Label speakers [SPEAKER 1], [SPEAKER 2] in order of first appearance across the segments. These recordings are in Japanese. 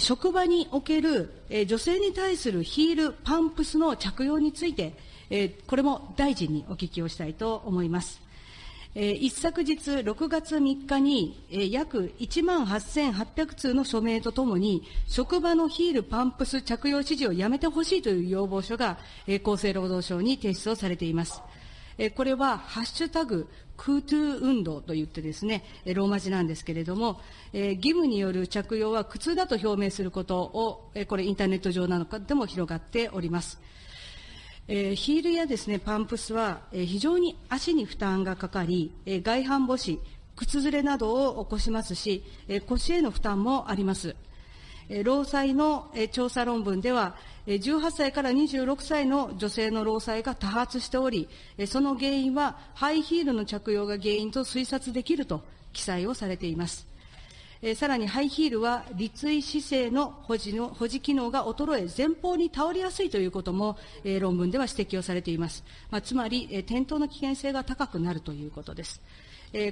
[SPEAKER 1] 職場における、女性に対するヒール、パンプスの着用について、これも大臣にお聞きをしたいと思います。一昨日6月3日に、約1万8800通の署名とともに、職場のヒール、パンプス着用指示をやめてほしいという要望書が、厚生労働省に提出をされています。えこれは、ハッシュタグ、クートゥー運動といってですね、ローマ字なんですけれども、え義務による着用は苦痛だと表明することを、えこれインターネット上なのかでも広がっております。え、ヒールやですね、パンプスは、え、非常に足に負担がかかり、え、外反母趾、靴ずれなどを起こしますし、え、腰への負担もあります。労災の、調査論文では、18歳から26歳の女性の労災が多発しており、その原因はハイヒールの着用が原因と推察できると記載をされています。さらにハイヒールは立位姿勢の保持の保持機能が衰え、前方に倒れやすいということも、論文では指摘をされています。まあ、つまり、転倒の危険性が高くなるということです。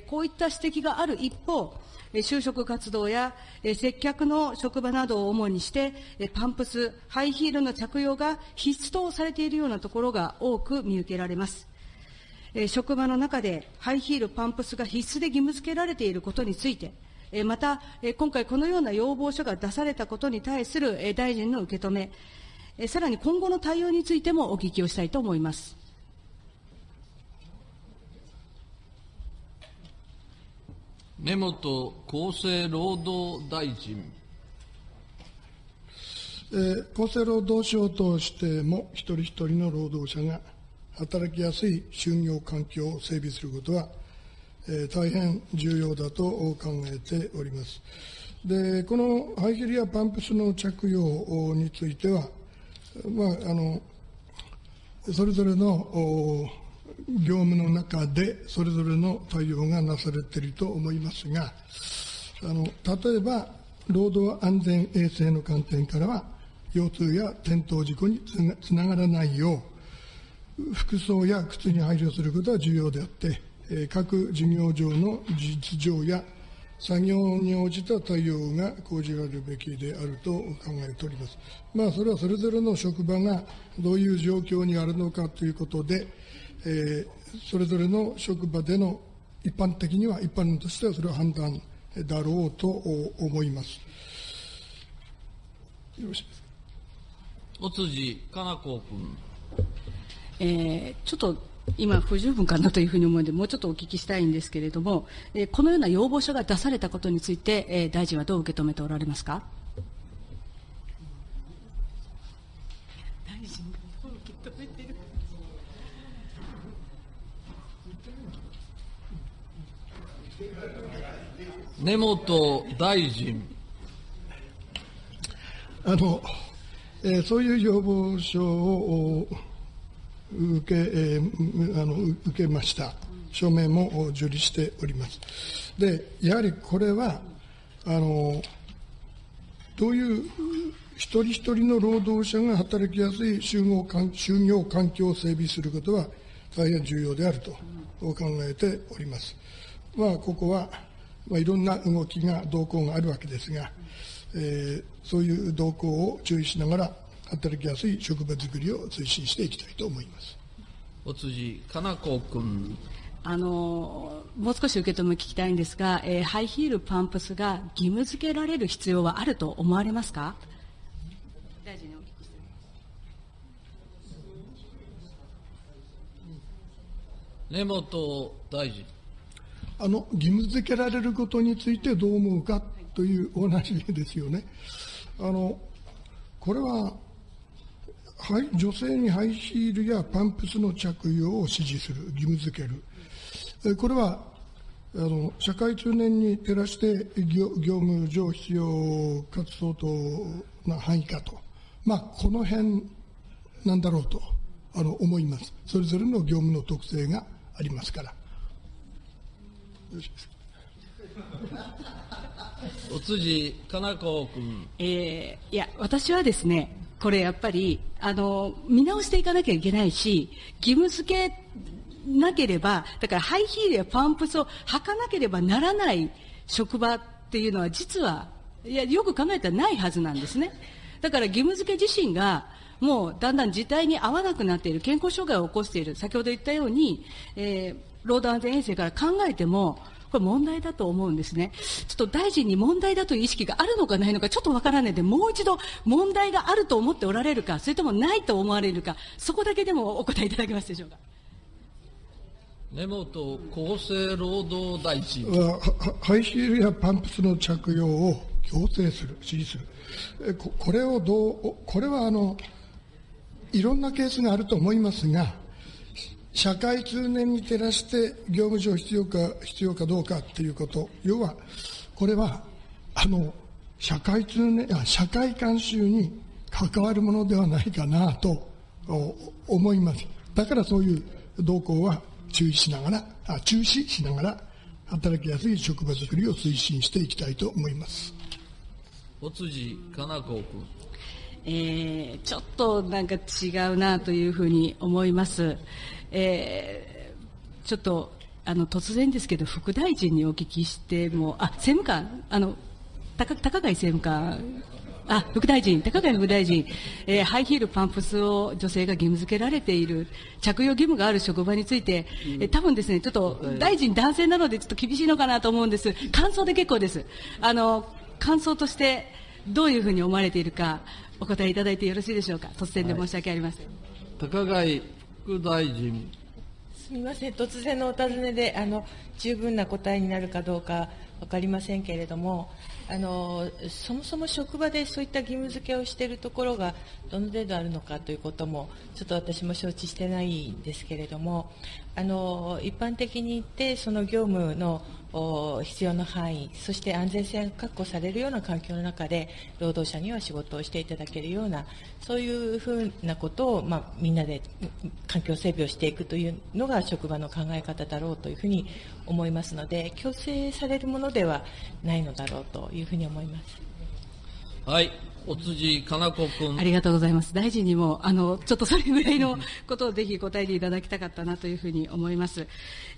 [SPEAKER 1] こういった指摘がある一方、就職活動や接客の職場などを主にして、パンプス、ハイヒールの着用が必須とされているようなところが多く見受けられます。職場の中でハイヒール、パンプスが必須で義務付けられていることについて、また、今回このような要望書が出されたことに対する大臣の受け止め、さらに今後の対応についてもお聞きをしたいと思います。
[SPEAKER 2] 根本厚生労働大臣。
[SPEAKER 3] えー、厚生労働省としても、一人一人の労働者が働きやすい就業環境を整備することは、えー、大変重要だと考えております。で、このハイヒルやパンプスの着用については、まあ、あの、それぞれの業務の中でそれぞれの対応がなされていると思いますが、あの例えば、労働安全衛生の観点からは、腰痛や転倒事故につながらないよう、服装や靴に配慮することは重要であって、各事業上の実情や作業に応じた対応が講じられるべきであると考えております。まあ、それはそれぞれの職場がどういう状況にあるのかということで、それぞれの職場での一般的には、一般としてはそれは判断だろうと思います。よろしいですか？
[SPEAKER 2] お辻かな子君。
[SPEAKER 1] えー、ちょっと今不十分かなというふうに思うので、もうちょっとお聞きしたいんですけれども、えー、このような要望書が出されたことについて、えー、大臣はどう受け止めておられますか？
[SPEAKER 2] 根本大臣。
[SPEAKER 3] あの、えー、そういう要望書を受け,、えー、あの受けました。署名も受理しております。で、やはりこれは、あの、どういう一人一人の労働者が働きやすい就業就業環境を整備することは大変重要であると考えております。まあ、ここはまあ、いろんな動きが、動向があるわけですが、えー、そういう動向を注意しながら、働きやすい職場づくりを推進していきたいと思います。
[SPEAKER 2] お辻かな子君。
[SPEAKER 1] あのもう少し受け止め聞きたいんですが、えー、ハイヒール、パンプスが義務付けられる必要はあると思われますか？大臣にお聞きして
[SPEAKER 2] 根本大臣。
[SPEAKER 3] あの義務付けられることについてどう思うかというお話ですよね。あのこれは女性にハイヒールやパンプスの着用を指示する、義務付ける。これはあの社会通念に照らして業業務上必要かつ相当な範囲かと、まあ、この辺なんだろうとあの思います。それぞれの業務の特性がありますから。
[SPEAKER 2] お辻かな子君。
[SPEAKER 1] えー、いや、私はですね、これやっぱり、あの、見直していかなきゃいけないし、義務付けなければ、だからハイヒールやパンプスを履かなければならない職場っていうのは実はいや、よく考えたらないはずなんですね。だから義務付け自身が、もうだんだん事態に合わなくなっている、健康障害を起こしている、先ほど言ったように、えー、労働安全衛生から考えても、これ問題だと思うんですね。ちょっと大臣に問題だという意識があるのかないのかちょっとわからないので、もう一度問題があると思っておられるか、それともないと思われるか、そこだけでもお答えいただけますでしょうか。
[SPEAKER 2] 根本厚生労働大臣。
[SPEAKER 3] はハイヒールやパンプスの着用を強制する、指示する。ここれをどう、これはあの、いろんなケースがあると思いますが、社会通念に照らして業務上必要か必要かどうかということ、要は、これは、あの、社会通念、あ社会慣習に関わるものではないかなと思います。だからそういう動向は注意しながら、あ注視しながら、働きやすい職場づくりを推進していきたいと思います。
[SPEAKER 2] 尾辻かな子君。
[SPEAKER 1] えー、ちょっとなんか違うなというふうに思います。えー、ちょっとあの突然ですけど、副大臣にお聞きしても、あ政務官、あの高高貝政務官あ、副大臣、高谷副大臣、えー、ハイヒール、パンプスを女性が義務付けられている、着用義務がある職場について、えー、多分ですね、ちょっと大臣男性なのでちょっと厳しいのかなと思うんです。感想で結構です。あの、感想としてどういうふうに思われているか、お答えいただいてよろしいでしょうか。突然で申し訳ありません。
[SPEAKER 2] はい、高貝副大臣。
[SPEAKER 4] すみません、突然のお尋ねで、あの、十分な答えになるかどうか分かりませんけれども、あのそもそも職場でそういった義務付けをしているところがどの程度あるのかということもちょっと私も承知してないんですけれどもあの一般的に言ってその業務の必要な範囲そして安全性が確保されるような環境の中で労働者には仕事をしていただけるようなそういうふうなことを、まあ、みんなで環境整備をしていくというのが職場の考え方だろうというふうに思いますので強制されるものではないのだろうというふうに思います。
[SPEAKER 2] はいお辻かな子君。
[SPEAKER 1] ありがとうございます。大臣にも、あの、ちょっとそれぐらいのことをぜひ答えていただきたかったなというふうに思います。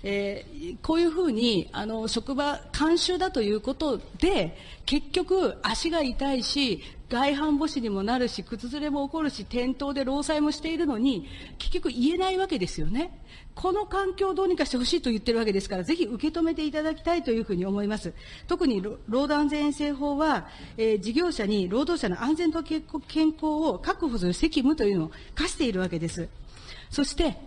[SPEAKER 1] えー、こういうふうに、あの、職場、慣習だということで、結局、足が痛いし、外反母趾にもなるし、靴ずれも起こるし、転倒で労災もしているのに、結局言えないわけですよね。この環境をどうにかしてほしいと言ってるわけですから、ぜひ受け止めていただきたいというふうに思います。特に労働安全衛生法は、えー、事業者に労働者の安全と健康を確保する責務というのを課しているわけです。そして、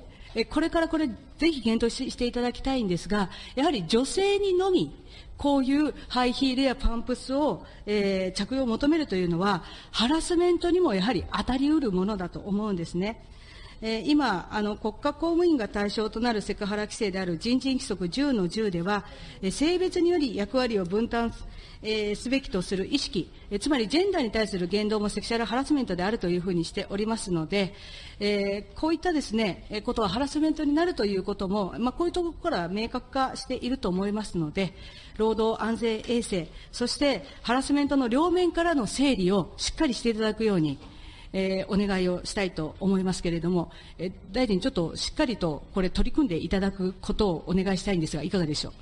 [SPEAKER 1] これからこれ、ぜひ検討していただきたいんですが、やはり女性にのみ、こういうハイヒールやパンプスを、えー、着用を求めるというのは、ハラスメントにもやはり当たりうるものだと思うんですね。え、今あの、国家公務員が対象となるセクハラ規制である人事規則10の10では、え、性別により役割を分担え、すべきとする意識、えつまりジェンダーに対する言動もセクシャルハラスメントであるというふうにしておりますので、え、こういったですね、えことはハラスメントになるということも、まあ、こういうところから明確化していると思いますので、労働安全衛生、そしてハラスメントの両面からの整理をしっかりしていただくように、えー、お願いをしたいと思いますけれども、えー、大臣、ちょっとしっかりとこれ取り組んでいただくことをお願いしたいんですが、いかがでしょ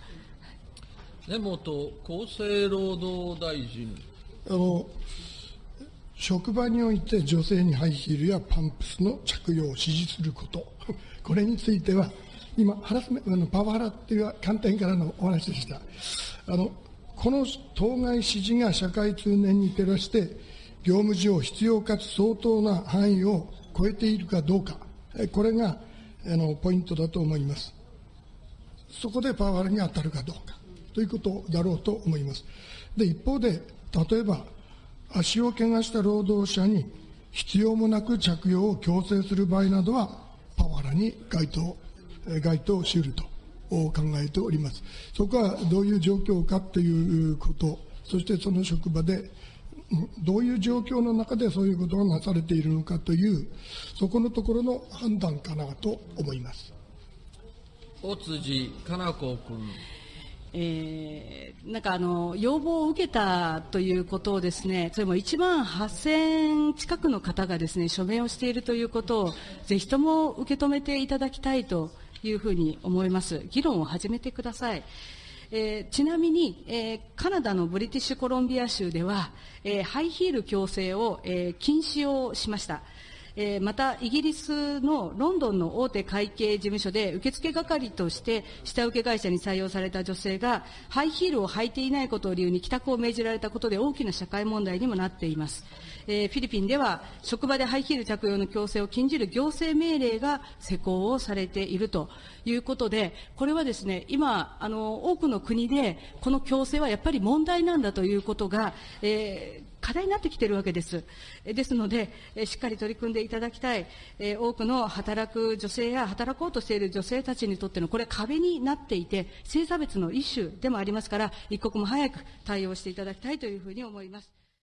[SPEAKER 1] う？
[SPEAKER 2] 根本厚生労働大臣。
[SPEAKER 3] あの職場において女性にハイヒールやパンプスの着用を指示すること、これについては、今、ハラスメあのパワハラっていう観点からのお話でした。あのこの当該指示が社会通念に照らして、業務上必要かつ相当な範囲を超えているかどうか、これがあのポイントだと思います。そこでパワハラに当たるかどうか。ということだろうと思います。で、一方で、例えば、足を怪我した労働者に必要もなく着用を強制する場合などは、パワハラに該当、該当しうると考えております。そこはどういう状況かということ、そしてその職場でどういう状況の中でそういうことがなされているのかという、そこのところの判断かなと思います。
[SPEAKER 2] 尾辻かな子君。
[SPEAKER 1] えー、なんかあの要望を受けたということをですねそれも1万8000近くの方がですね署名をしているということをぜひとも受け止めていただきたいというふうに思います議論を始めてください、えーちなみに、えーカナダのブリティッシュコロンビア州では、えーハイヒール強制を、え禁止をしました。えーまた、イギリスのロンドンの大手会計事務所で受付係として下請け会社に採用された女性がハイヒールを履いていないことを理由に帰宅を命じられたことで大きな社会問題にもなっています。えーフィリピンでは職場でハイヒール着用の強制を禁じる行政命令が施行をされているということで、これはですね、今、あの、多くの国でこの強制はやっぱり問題なんだということが、えー課題になってきているわけです。ですので、しっかり取り組んでいただきたい、多くの働く女性や働こうとしている女性たちにとってのこれ壁になっていて、性差別の一種でもありますから、一刻も早く対応していただきたいというふうに思います。